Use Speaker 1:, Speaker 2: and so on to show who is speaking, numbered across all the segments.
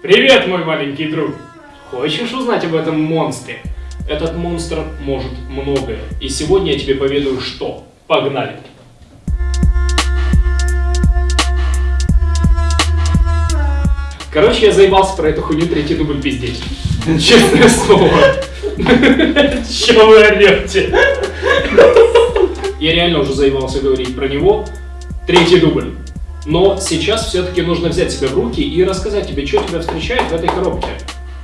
Speaker 1: Привет, мой маленький друг! Хочешь узнать об этом монстре? Этот монстр может многое. И сегодня я тебе поведаю что. Погнали! Короче, я заебался про эту хуйню третий дубль пиздеть. Честное слово. Че вы орете? Я реально уже заебался говорить про него. Третий дубль. Но сейчас все-таки нужно взять себя в руки и рассказать тебе, что тебя встречает в этой коробке.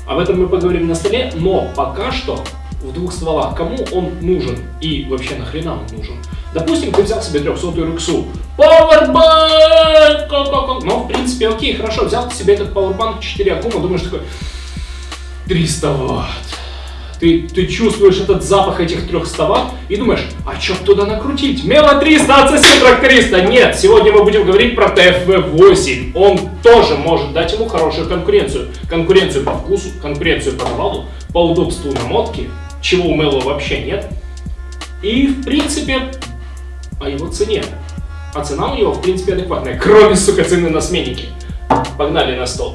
Speaker 1: Об этом мы поговорим на столе, но пока что в двух стволах, кому он нужен и вообще нахрена он нужен. Допустим, ты взял себе 300 рюксу. Powerbank! Ну, в принципе, окей, хорошо, взял себе этот Powerbank 4 аккума, думаешь такой, 300 ватт. Ты, ты чувствуешь этот запах этих 300 ватт и думаешь, а что туда накрутить? Мело 300, отсоси тракториста. Нет, сегодня мы будем говорить про TFV8. Он тоже может дать ему хорошую конкуренцию. Конкуренцию по вкусу, конкуренцию по навалу, по удобству намотки, чего у Мело вообще нет. И, в принципе, о его цене. А цена у него, в принципе, адекватная, кроме, сука, цены на сменники. Погнали на стол.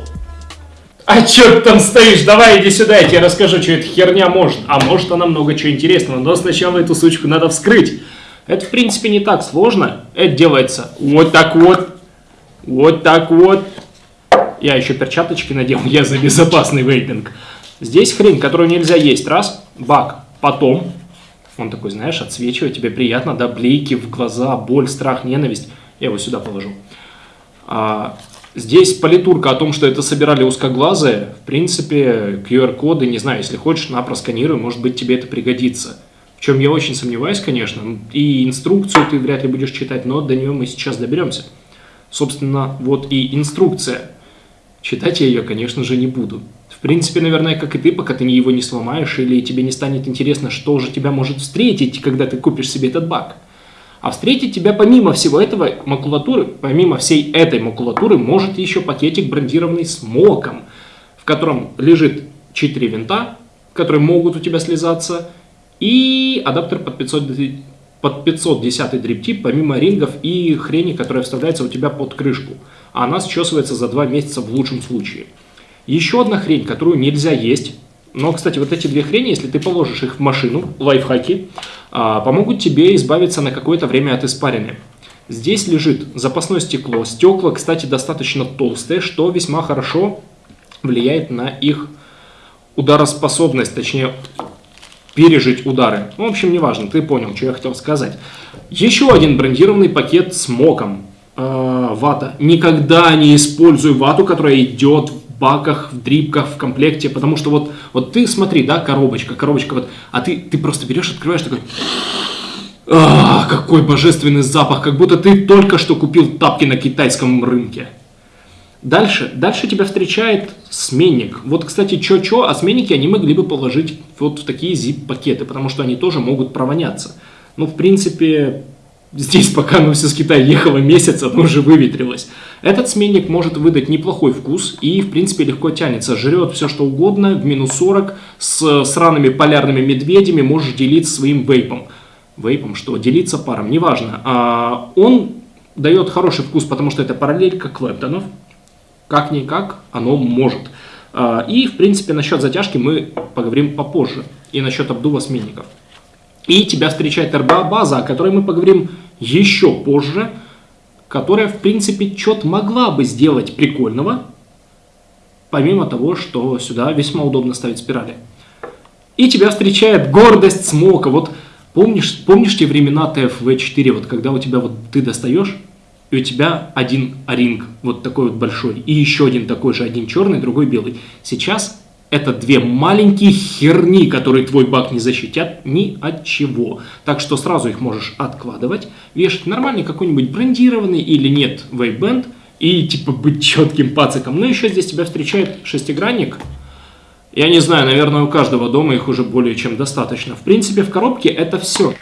Speaker 1: А чё ты там стоишь? Давай иди сюда, я тебе расскажу, что эта херня может. А может она много чего интересного, но сначала эту сучку надо вскрыть. Это, в принципе, не так сложно. Это делается вот так вот, вот так вот. Я еще перчаточки надел, я за безопасный вейпинг. Здесь хрень, которую нельзя есть. Раз, бак. Потом, он такой, знаешь, отсвечивает, тебе приятно, да, блики в глаза, боль, страх, ненависть. Я его сюда положу. А, Здесь политурка о том, что это собирали узкоглазые. В принципе, QR-коды, не знаю, если хочешь, на просканируй, может быть, тебе это пригодится. В чем я очень сомневаюсь, конечно. И инструкцию ты вряд ли будешь читать, но до нее мы сейчас доберемся. Собственно, вот и инструкция. Читать я ее, конечно же, не буду. В принципе, наверное, как и ты, пока ты его не сломаешь или тебе не станет интересно, что же тебя может встретить, когда ты купишь себе этот баг. А встретить тебя помимо всего этого макулатуры, помимо всей этой макулатуры, может еще пакетик брендированный с моком, в котором лежит 4 винта, которые могут у тебя слезаться, и адаптер под 500, под 510 дриптип, помимо рингов и хрени, которая вставляется у тебя под крышку. А она счесывается за 2 месяца в лучшем случае. Еще одна хрень, которую нельзя есть, но, кстати, вот эти две хрени, если ты положишь их в машину, лайфхаки, помогут тебе избавиться на какое-то время от испарины. Здесь лежит запасное стекло. Стекла, кстати, достаточно толстые, что весьма хорошо влияет на их удароспособность, точнее, пережить удары. Ну, в общем, неважно, ты понял, что я хотел сказать. Еще один брендированный пакет с моком. Э, вата. Никогда не используй вату, которая идет баках, в дрипках, в комплекте, потому что вот, вот ты смотри, да, коробочка, коробочка, вот, а ты, ты просто берешь, открываешь такой, какой божественный запах, как будто ты только что купил тапки на китайском рынке. Дальше, дальше тебя встречает сменник. Вот, кстати, чё-чё, а сменники они могли бы положить вот в такие zip-пакеты, потому что они тоже могут провоняться. Ну, в принципе, Здесь пока оно все с Китая ехало месяц, оно уже выветрилось. Этот сменник может выдать неплохой вкус и, в принципе, легко тянется. Жрет все, что угодно, в минус 40, с сраными полярными медведями можешь делиться своим вейпом. Вейпом что? Делиться паром, неважно. А, он дает хороший вкус, потому что это параллелька Клэптонов. Как-никак оно может. А, и, в принципе, насчет затяжки мы поговорим попозже. И насчет обдува сменников. И тебя встречает РБА-база, о которой мы поговорим еще позже, которая, в принципе, что-то могла бы сделать прикольного, помимо того, что сюда весьма удобно ставить спирали. И тебя встречает гордость смока. Вот помнишь, помнишь те времена TFV4, вот когда у тебя вот ты достаешь, и у тебя один оринг, вот такой вот большой, и еще один такой же, один черный, другой белый. Сейчас это две маленькие херни, которые твой баг не защитят ни от чего. Так что сразу их можешь откладывать, вешать нормальный какой-нибудь брендированный или нет вейбенд и типа быть четким пациком. Ну еще здесь тебя встречает шестигранник. Я не знаю, наверное у каждого дома их уже более чем достаточно. В принципе в коробке это все.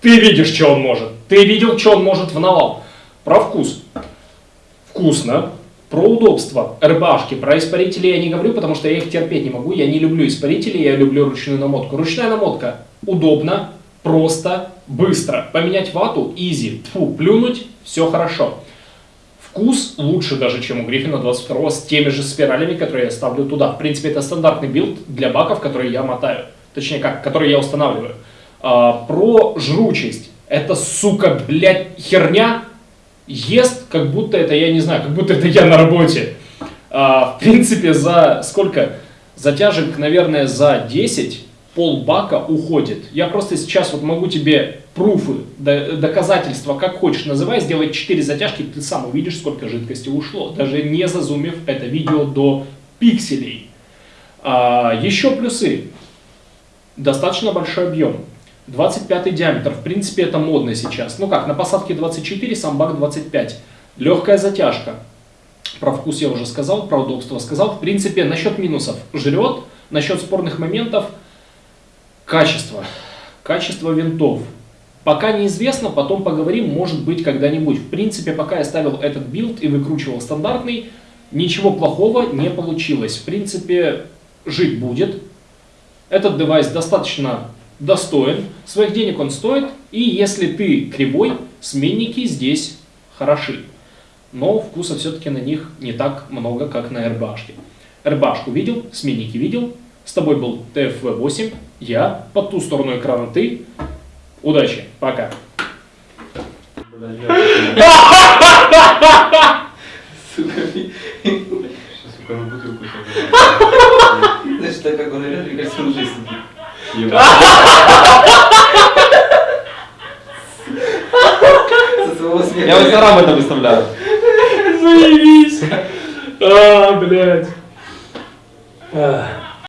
Speaker 1: Ты видишь, что он может. Ты видел, что он может в навал. Про вкус. Вкусно, про удобство рыбашки, про испарители я не говорю, потому что я их терпеть не могу. Я не люблю испарители, я люблю ручную намотку. Ручная намотка удобно, просто, быстро. Поменять вату, easy. Фу, плюнуть, все хорошо. Вкус лучше даже, чем у Гриффина 22 с теми же спиралями, которые я ставлю туда. В принципе, это стандартный билд для баков, которые я мотаю. Точнее, как, которые я устанавливаю. А, про жручесть. Это, сука, блядь, херня ест, как будто это, я не знаю, как будто это я на работе. А, в принципе, за сколько? Затяжек, наверное, за 10 полбака уходит. Я просто сейчас вот могу тебе пруфы, доказательства, как хочешь называй, сделать 4 затяжки, ты сам увидишь, сколько жидкости ушло, даже не зазумив это видео до пикселей. А, еще плюсы. Достаточно большой объем. 25 диаметр, в принципе, это модно сейчас. Ну как, на посадке 24, сам бак 25. Легкая затяжка. Про вкус я уже сказал, про удобство сказал. В принципе, насчет минусов жрет, насчет спорных моментов качество. Качество винтов. Пока неизвестно, потом поговорим, может быть, когда-нибудь. В принципе, пока я ставил этот билд и выкручивал стандартный, ничего плохого не получилось. В принципе, жить будет. Этот девайс достаточно достоин, своих денег он стоит, и если ты кривой, сменники здесь хороши. Но вкуса все-таки на них не так много, как на RBH. RBH видел, сменники видел, с тобой был TFV8, я, по ту сторону экрана ты. Удачи, пока.
Speaker 2: Сука, сука, на бутылку Значит, так как он орет, мне кажется, он сидит. Я в Инстаграм это выставляю.
Speaker 1: Заебись. А, блядь.